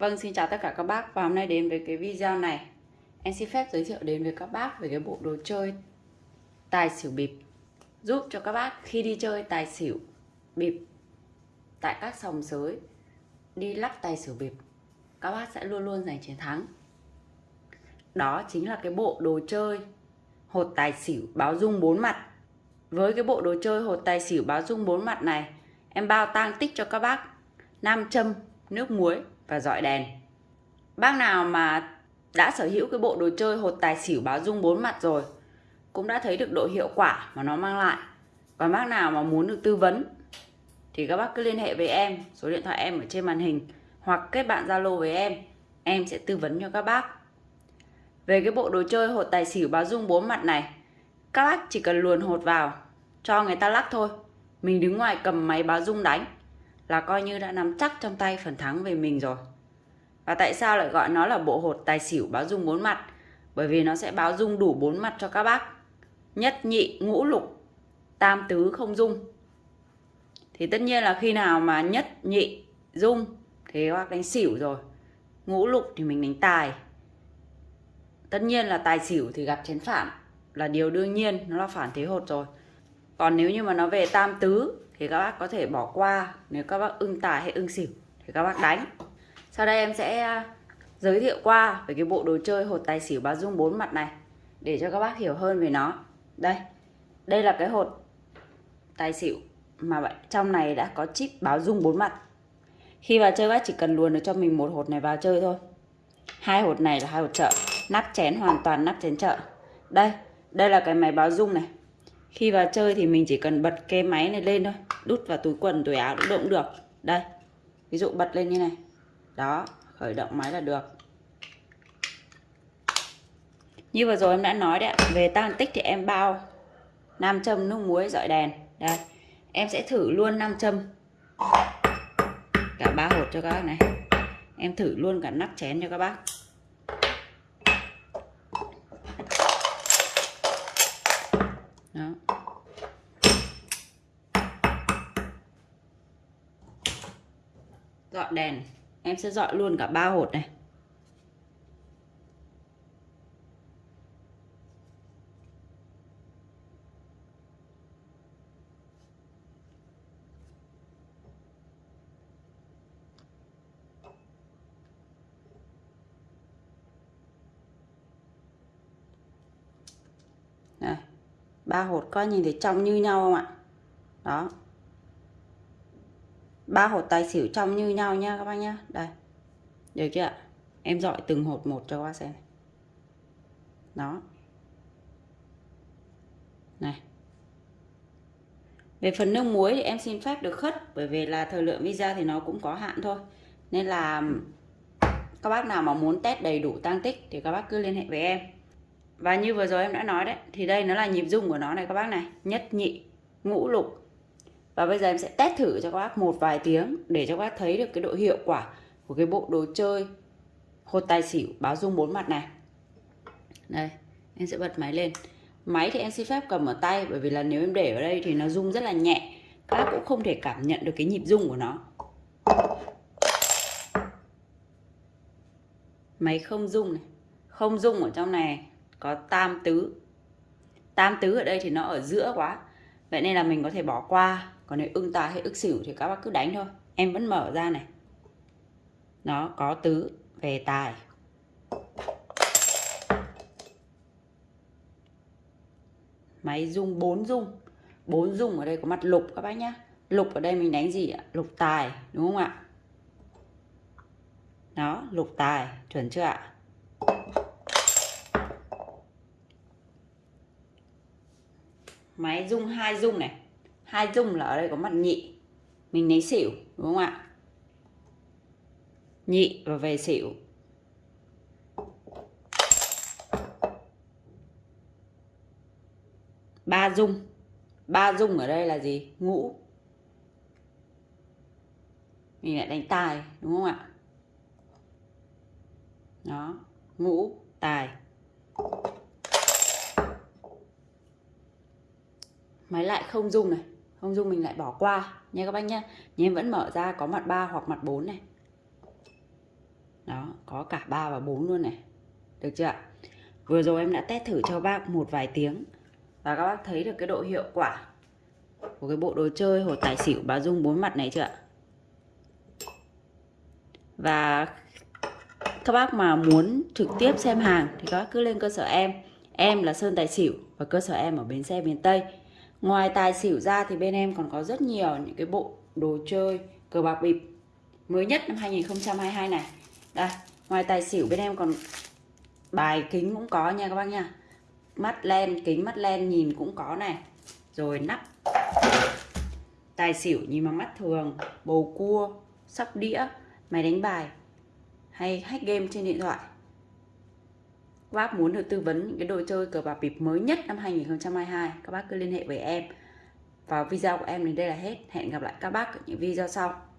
Vâng, xin chào tất cả các bác. Và hôm nay đến với cái video này. Em xin phép giới thiệu đến với các bác về cái bộ đồ chơi tài xỉu bịp. Giúp cho các bác khi đi chơi tài xỉu bịp tại các sòng sới đi lắc tài xỉu bịp các bác sẽ luôn luôn giành chiến thắng. Đó chính là cái bộ đồ chơi hột tài xỉu báo dung bốn mặt. Với cái bộ đồ chơi hột tài xỉu báo dung bốn mặt này Em bao tang tích cho các bác nam châm, nước muối và dọi đèn. Bác nào mà đã sở hữu cái bộ đồ chơi hột tài xỉu báo dung bốn mặt rồi cũng đã thấy được độ hiệu quả mà nó mang lại. Còn bác nào mà muốn được tư vấn thì các bác cứ liên hệ với em, số điện thoại em ở trên màn hình hoặc kết bạn Zalo với em, em sẽ tư vấn cho các bác. Về cái bộ đồ chơi hột tài xỉu báo dung bốn mặt này, các bác chỉ cần luồn hột vào cho người ta lắc thôi. Mình đứng ngoài cầm máy báo dung đánh là coi như đã nắm chắc trong tay phần thắng về mình rồi. Và tại sao lại gọi nó là bộ hột tài xỉu báo dung bốn mặt? Bởi vì nó sẽ báo dung đủ bốn mặt cho các bác. Nhất nhị ngũ lục, tam tứ không dung. Thì tất nhiên là khi nào mà nhất nhị dung thì các bác đánh xỉu rồi. Ngũ lục thì mình đánh tài. Tất nhiên là tài xỉu thì gặp chén phản là điều đương nhiên, nó là phản thế hột rồi. Còn nếu như mà nó về tam tứ thì các bác có thể bỏ qua nếu các bác ưng tài hay ưng xỉu thì các bác đánh. Sau đây em sẽ à, giới thiệu qua về cái bộ đồ chơi hột tài xỉu báo dung bốn mặt này để cho các bác hiểu hơn về nó. Đây đây là cái hột tài xỉu mà trong này đã có chip báo dung bốn mặt. Khi vào chơi bác chỉ cần luồn được cho mình một hột này vào chơi thôi. Hai hột này là hai hột chợ nắp chén hoàn toàn nắp chén chợ đây đây là cái máy báo dung này khi vào chơi thì mình chỉ cần bật cái máy này lên thôi, đút vào túi quần, túi áo cũng được. Đây, ví dụ bật lên như này. Đó, khởi động máy là được. Như vừa rồi em đã nói đấy về tăng tích thì em bao nam châm, nước muối, dọi đèn. Đây, em sẽ thử luôn nam châm. Cả ba hột cho các bác này. Em thử luôn cả nắp chén cho các bác. Đó. Dọn đèn. Em sẽ dọn luôn cả ba hột này Đây, ba hột coi nhìn thấy trong như nhau không ạ? Đó. Ba hột tài xỉu trong như nhau nha các bác nhá. Đây. Được chưa ạ? Em dọi từng hột một cho các bác xem đó. Này. Về phần nước muối thì em xin phép được khất, bởi vì là thời lượng video thì nó cũng có hạn thôi. Nên là các bác nào mà muốn test đầy đủ tăng tích thì các bác cứ liên hệ với em và như vừa rồi em đã nói đấy, thì đây nó là nhịp rung của nó này các bác này, nhất nhị, ngũ lục. Và bây giờ em sẽ test thử cho các bác một vài tiếng để cho các bác thấy được cái độ hiệu quả của cái bộ đồ chơi hột tài xỉu báo dung bốn mặt này. Đây, em sẽ bật máy lên. Máy thì em xin phép cầm ở tay, bởi vì là nếu em để ở đây thì nó rung rất là nhẹ. Các bác cũng không thể cảm nhận được cái nhịp rung của nó. Máy không rung này, không rung ở trong này có tam tứ. Tam tứ ở đây thì nó ở giữa quá. Vậy nên là mình có thể bỏ qua. Còn nếu ưng tài hay ức xỉu thì các bác cứ đánh thôi. Em vẫn mở ra này. Nó có tứ về tài. Máy rung, bốn rung. Bốn rung ở đây có mặt lục các bác nhá. Lục ở đây mình đánh gì ạ? Lục tài, đúng không ạ? Đó, lục tài, chuẩn chưa ạ? Máy rung hai rung này. Hai dung là ở đây có mặt nhị. Mình lấy xỉu, đúng không ạ? Nhị và về xỉu. Ba dung. Ba dung ở đây là gì? Ngũ. Mình lại đánh tài, đúng không ạ? Đó, ngũ, tài. Máy lại không dung này. Không dung mình lại bỏ qua. Nha các bác nhé nhưng em vẫn mở ra có mặt 3 hoặc mặt 4 này. Đó, có cả 3 và 4 luôn này. Được chưa ạ? Vừa rồi em đã test thử cho bác một vài tiếng. Và các bác thấy được cái độ hiệu quả của cái bộ đồ chơi hột tài xỉu bà dung bốn mặt này chưa ạ? Và các bác mà muốn trực tiếp xem hàng thì các bác cứ lên cơ sở em. Em là Sơn Tài Xỉu và cơ sở em ở bến xe miền Tây ngoài tài xỉu ra thì bên em còn có rất nhiều những cái bộ đồ chơi cờ bạc bịp mới nhất năm 2022 này. Đây, ngoài tài xỉu bên em còn bài kính cũng có nha các bác nha. Mắt len, kính mắt len nhìn cũng có này. Rồi nắp. Tài xỉu nhìn bằng mắt thường, bầu cua, sóc đĩa, máy đánh bài hay hack game trên điện thoại các bác muốn được tư vấn những cái đồ chơi cờ bạc bịp mới nhất năm 2022 các bác cứ liên hệ với em. Vào video của em đến đây là hết. Hẹn gặp lại các bác ở những video sau.